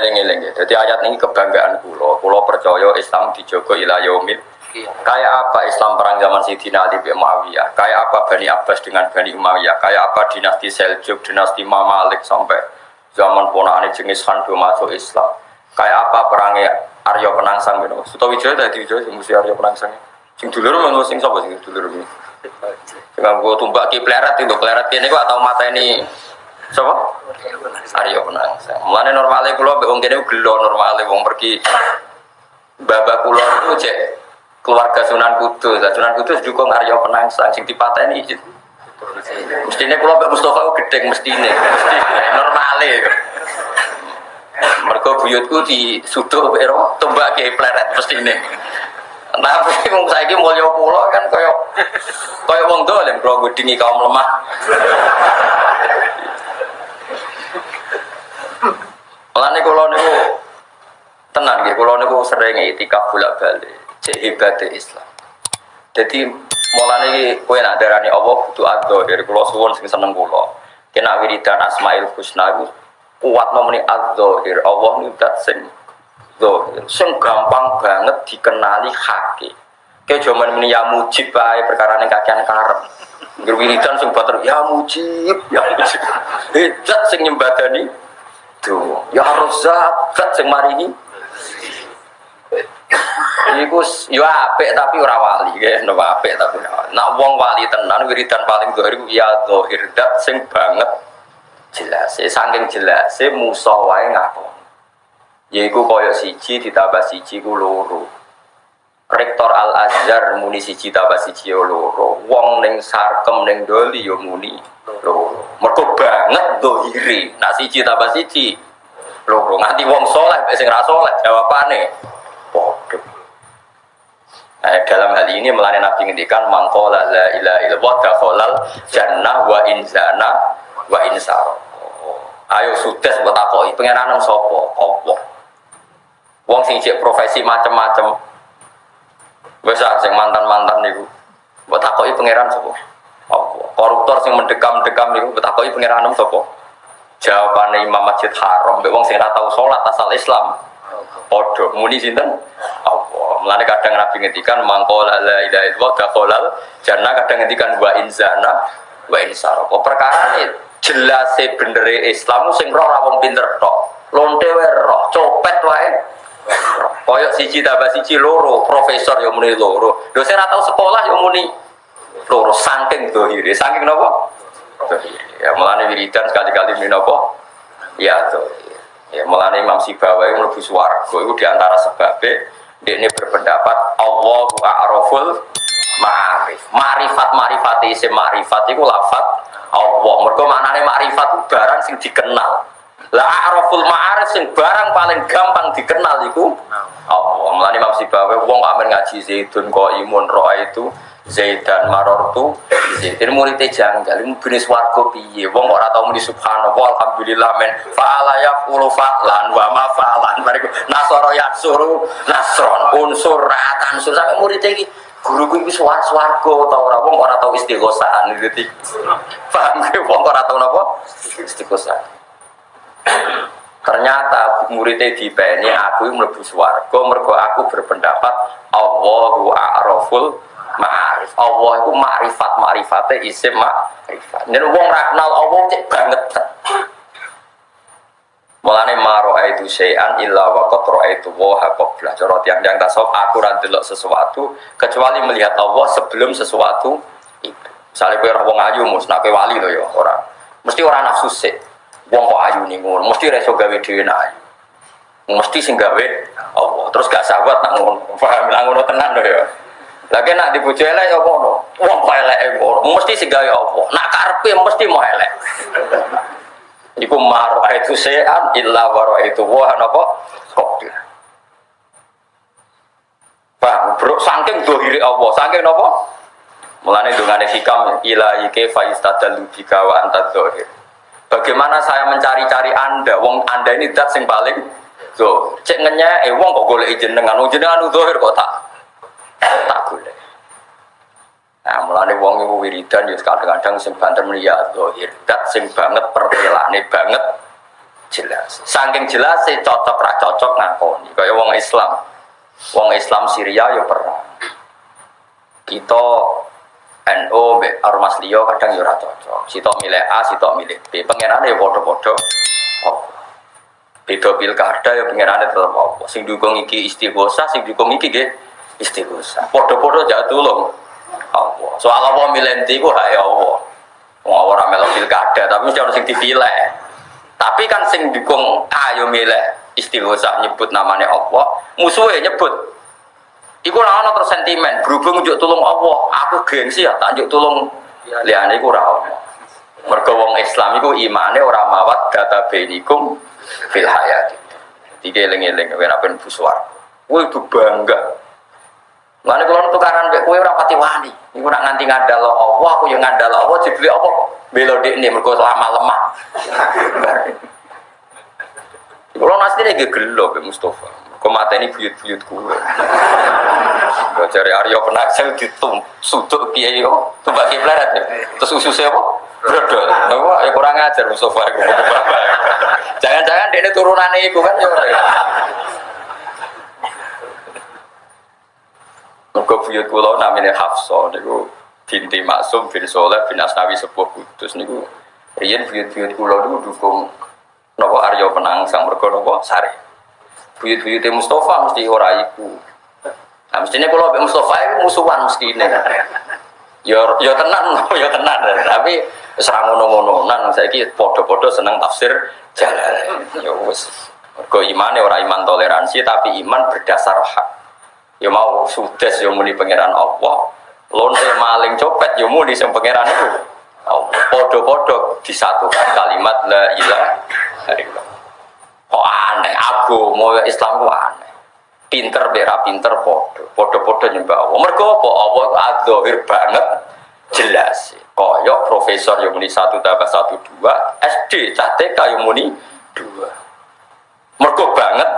eling-eling ya. Jadi ayat ini kebanggaan kulo. Kulo percaya Islam dijogo ila yaumil Iya. Kayak apa Islam perang zaman Sayyidina Ali bin Muawiyah? Kayak apa Bani Abbas dengan Bani Umayyah? Kayak apa dinasti Seljuk, dinasti Mamalik sampai zaman ponakane Jengis Khan masuk Islam? Kayak apa perangnya Arya Penangsang gitu? Sutawijaya tadi Wijaya sing mesti Arya Penangsang. Sing dulur men sing sapa sing dulur ini? Sing nganggo tumbak ki pleret itu, pleret kene kok atau mata ini Siapa? Arya Penangsang. Mulane normale kula mbek wong kene gelo normale wong pergi babak kula itu cek keluarga Sunan Kudus. Sunan Kudus juga Arya Penangsang sing dipateni izin. Mestine kula mbek Mustofa ku gedeng mestine. Mestine normale. Mergo buyutku di sudo ero tombak ke pleret mestine. Tapi wong saiki mulya kula kan kaya kaya wong dolen kula ngudingi kaum lemah. Mulane kula niku kula niku sering itikaf bolak-balik. Cek hebate Islam. Jadi mulane iki kowe nak darani Allah kudu adzahir dari kula suwun sing seneng kula. Kena wiridan Asmaul Husna iku kuat nomeni adzahir. Allah niku dat sing zahir. Sing gampang banget dikenali haki. Kayak zaman ini ya mujib bae perkara ning kakean karep. Ngger wiridan sing bater ya mujib, ya mujib. Hedat sing nyembadani Tuh, ya Razzaq, zat sing maringi Iku yo apik tapi ora wali, ya, no apik tapi ora. Nak wong wali tenan wiridan paling dohir iku ya dohir dat sing banget jelas. Saking jelas, musa wae ngaku. Yaiku koyo siji ditambah siji ku loro. Rektor Al Azhar muni siji tambah siji yo loro. Wong ning sarkem ning doli yo muni loro. Mergo banget dohiri. Nak siji tambah siji loro. Nganti wong soleh sing ra soleh jawabane. Nah, dalam hal ini melalui Nabi ngendikan mangkola la ilaha illallah dakhalal jannah wa inzana wa insar. Ayo sudes buat takoi pengenanan sopo Allah. Wong sing cek profesi macem-macem. Wes ah, sing mantan-mantan niku. Buat takoi pangeran sapa? Allah. Koruptor sing mendekam-dekam niku buat takoi pangeran sapa? Jawabannya Imam Masjid Haram, wong sing ora tau salat asal Islam. Podo muni sinten? Allah. Mulane kadang Nabi ngendikan mangkola la ilaha illallah dakhalal jannah kadang ngendikan wa inzana wa. Kok perkara ini jelas bener Islam sing roh ora wong pinter tok. Lonte wae roh, copet wae. Koyok siji tambah siji loro, profesor yo muni loro. Dosen ora tau sekolah yo muni loro saking dohire. Saking? Dohire. Ya mulane wiridan sekali-kali muni napa? Ya dohire. Ya mulane Imam Sibawahi mlebu swarga iku di antara sebabnya ini berpendapat Allahu a'raful ma'arif. Ma'rifat ma'rifat isim ma'rifat iku lafat Allah. Mergo maknane ma'rifat itu barang sing dikenal. Lah a'raful ma'arif sing barang paling gampang dikenal iku Allah. Mulane Imam wong amen ngaji Zaidun kok imun roa itu Zaidan marortu Zaidin muridnya janggal. Ini jenis warga piye? Wong ora tau muni subhanallah alhamdulillah men. Fa'ala yaqulu fa'lan wa ma fa'lan. Bariku nasara yaksuru nasron unsur ratan unsur sampe muridnya iki guruku iki suar swarga tau ora? Wong ora tau istighosaan. Gitu paham ke? Wong ora tau napa? Istighosaan. Ternyata muridnya di ini aku mlebu swarga mergo aku berpendapat Allahu a'raful ma'arif. Allah itu ma'rifat ma'rifatnya isim ma'rifat. Dan wong ra kenal Allah cek banget. Mulane maro itu syai'an illa wa qad ra'aitu wa qabla. Cara tiang-tiang tasawuf aku ra ndelok sesuatu kecuali melihat Allah sebelum sesuatu itu. Misalnya kowe ora wong ayu mus nak kowe wali to ya ora. Mesti ora nafsu sik. Wong kok ayu ning ngono, mesti ra iso gawe dhewe nak ayu. Mesti sing gawe Allah. Terus gak sahabat nak ngono. Paham nak ngono tenan to ya. Lagi nak dipuji elek ya ngono. Wong kok elek ngono, mesti sing gawe Allah. Nak karepe mesti mau elek. Iku maro itu sean illa waro itu wah napa kodir. Paham, bro, saking dohiri Allah, saking napa? Mulane dongane hikam ilahi kaifa yastadallu bika wa anta dohir. Bagaimana saya mencari-cari Anda? Wong Anda ini dat sing paling so, cek ngenya eh wong kok golek jenengan, wong jenengan dohir kok tak. Nah, mulane wong iku wiridan ya kadang-kadang sing banter muni ya zahir dat sing banget pertelane banget jelas. Saking jelas cocok ra cocok ngakoni. Kaya wong Islam. Wong Islam Syria yo perang. Kita NO mbek Ormas liya kadang yo ora cocok. Sitok milih A, sitok milih B. Pangerane yo padha-padha. Oh. Beda pilkada ya pangerane tetep apa. Sing dukung iki istighosa, sing dukung iki nggih istighosa. Padha-padha jak tulung. Soal apa milih ndi ku hak ya Allah. Wong ora melok pilkada, tapi mesti harus sing dipilih. Tapi kan sing dukung ayo milih istighosa nyebut namanya Allah, musuhnya nyebut Iku ana terus sentimen, berhubung njuk tulung Allah, aku gengsi ya tak njuk tulung liyane iku ora ono. Mergo wong Islam iku imane ora mawat data benikum fil hayati. Tiga eling-eling ora ben buswar. Itu bangga. Lane kalau tukaran mbek kowe ora pati wani. Iku nak nganti ngandalo Allah, aku yang ngandalo Allah dibeli apa? Belo dekne mergo lama lemah. Kalau nasi ini gelo be Mustafa. Kau mata ini buyut-buyut gue. Kau cari Aryo penaksel ditum sudut kiai yo, tumbak kiblat ya. Terus ususnya apa? Brodol. Apa? Ya kurang ajar Mustafa. Jangan-jangan dia ini turunan itu kan ya. Mereka buyut kulo namanya Hafsa. Niku binti Maksum bin Soleh bin Asnawi sebuah kudus. Niku Rian buyut-buyut kulo niku dukung Nopo Aryo Penangsang mergo nopo sare. Buyut-buyute Mustafa mesti ora iku. Nah, mestinya kalau Mbak Mustafa itu musuhan mesti ini. Ya, ya tenan, ya tenan. Tapi serang ngono-ngononan, saya ki podo-podo seneng tafsir jalan. Ya wes. Mergo iman ya iman toleransi, tapi iman berdasar hak. Ya mau sudes ya muni pangeran Allah. Lonte maling copet ya muni sing pangeran itu. Podo-podo disatukan kalimat la ilaha illallah. Kok aneh, aku mau Islam kok aneh. Pinter bera pinter podo, podo-podo nyembah Allah. Mergo apa? Allah adzahir banget jelas. Koyok profesor yang muni satu tambah satu dua, SD, CTK yang muni dua. Mergo banget